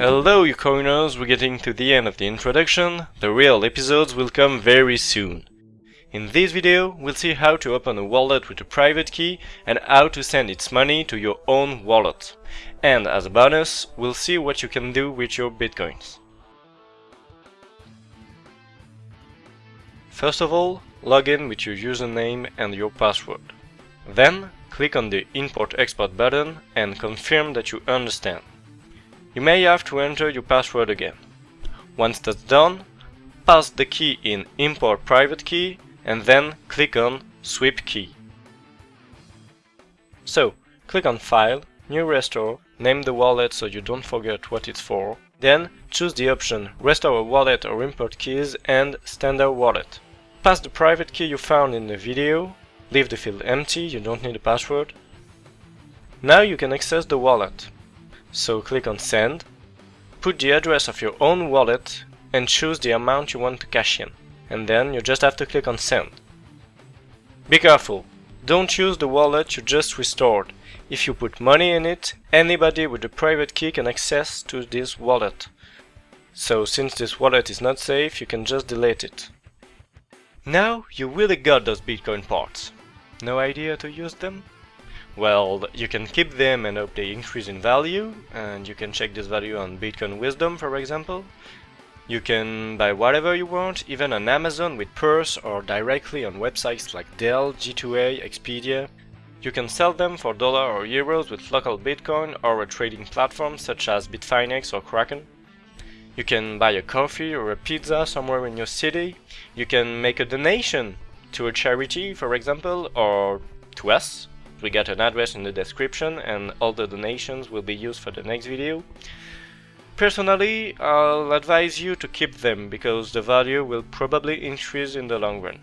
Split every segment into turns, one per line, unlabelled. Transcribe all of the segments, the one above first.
Hello you coiners, we're getting to the end of the introduction, the real episodes will come very soon. In this video, we'll see how to open a wallet with a private key and how to send its money to your own wallet. And as a bonus, we'll see what you can do with your bitcoins. First of all, log in with your username and your password. Then, click on the Import-Export button and confirm that you understand. You may have to enter your password again. Once that's done, pass the key in Import Private Key and then click on Sweep Key. So, click on File, New Restore, name the wallet so you don't forget what it's for, then choose the option Restore a wallet or import keys and Standard Wallet. Pass the private key you found in the video, leave the field empty, you don't need a password. Now you can access the wallet. So click on send, put the address of your own wallet and choose the amount you want to cash in. And then you just have to click on send. Be careful, don't use the wallet you just restored. If you put money in it, anybody with a private key can access to this wallet. So since this wallet is not safe, you can just delete it. Now you really got those Bitcoin parts. No idea to use them? Well, you can keep them and hope they increase in value, and you can check this value on Bitcoin Wisdom, for example. You can buy whatever you want, even on Amazon with Purse or directly on websites like Dell, G2A, Expedia. You can sell them for dollar or euros with local Bitcoin or a trading platform such as Bitfinex or Kraken. You can buy a coffee or a pizza somewhere in your city. You can make a donation to a charity, for example, or to us, we got an address in the description and all the donations will be used for the next video. Personally, I'll advise you to keep them because the value will probably increase in the long run.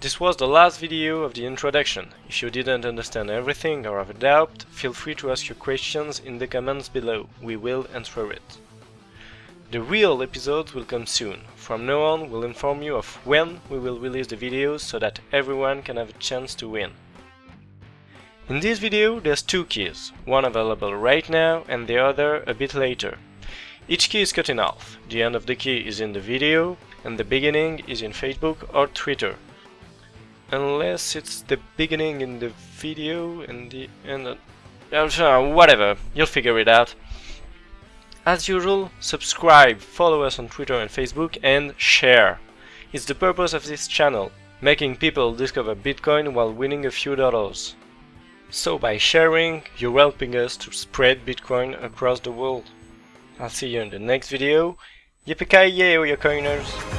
This was the last video of the introduction. If you didn't understand everything or have a doubt, feel free to ask your questions in the comments below, we will answer it. The real episodes will come soon. From now on, we'll inform you of when we will release the videos so that everyone can have a chance to win. In this video there's two keys, one available right now and the other a bit later. Each key is cut in half, the end of the key is in the video and the beginning is in Facebook or Twitter. Unless it's the beginning in the video and the end of... whatever, you'll figure it out. As usual, subscribe, follow us on Twitter and Facebook and share. It's the purpose of this channel, making people discover Bitcoin while winning a few dollars. So by sharing, you're helping us to spread Bitcoin across the world. I'll see you in the next video. Yippee-ki-yay, you coiners!